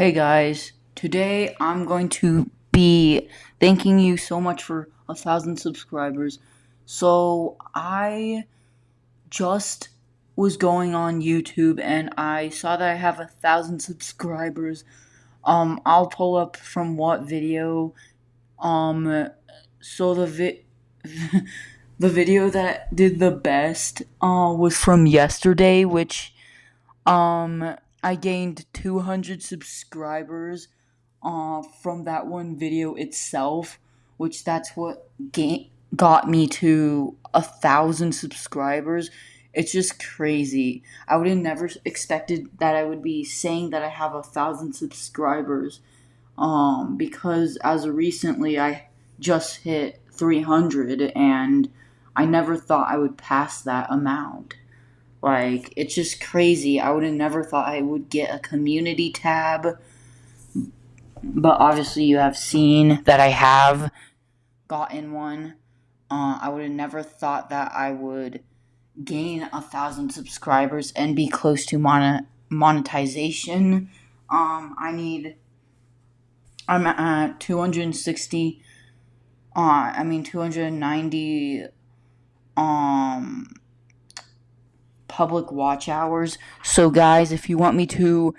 Hey guys, today I'm going to be thanking you so much for a thousand subscribers. So, I just was going on YouTube and I saw that I have a thousand subscribers. Um, I'll pull up from what video. Um, so the vi- the video that did the best uh was from yesterday, which um I gained 200 subscribers uh, from that one video itself, which that's what ga- got me to a thousand subscribers. It's just crazy. I would have never expected that I would be saying that I have a thousand subscribers. Um, because as of recently, I just hit 300 and I never thought I would pass that amount. Like, it's just crazy. I would have never thought I would get a community tab. But obviously, you have seen that I have gotten one. Uh, I would have never thought that I would gain a thousand subscribers and be close to mon- monetization. Um, I need. I'm at 260. Uh, I mean 290. Um public watch hours. So, guys, if you want me to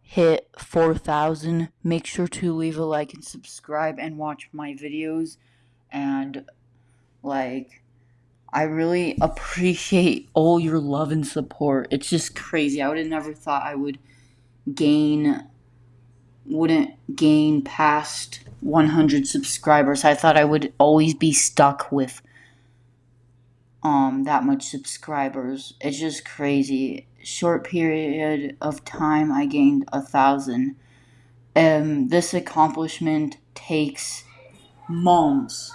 hit 4,000, make sure to leave a like and subscribe and watch my videos. And, like, I really appreciate all your love and support. It's just crazy. I would have never thought I would gain, wouldn't gain past 100 subscribers. I thought I would always be stuck with um that much subscribers. It's just crazy. Short period of time, I gained a thousand. Um, this accomplishment takes months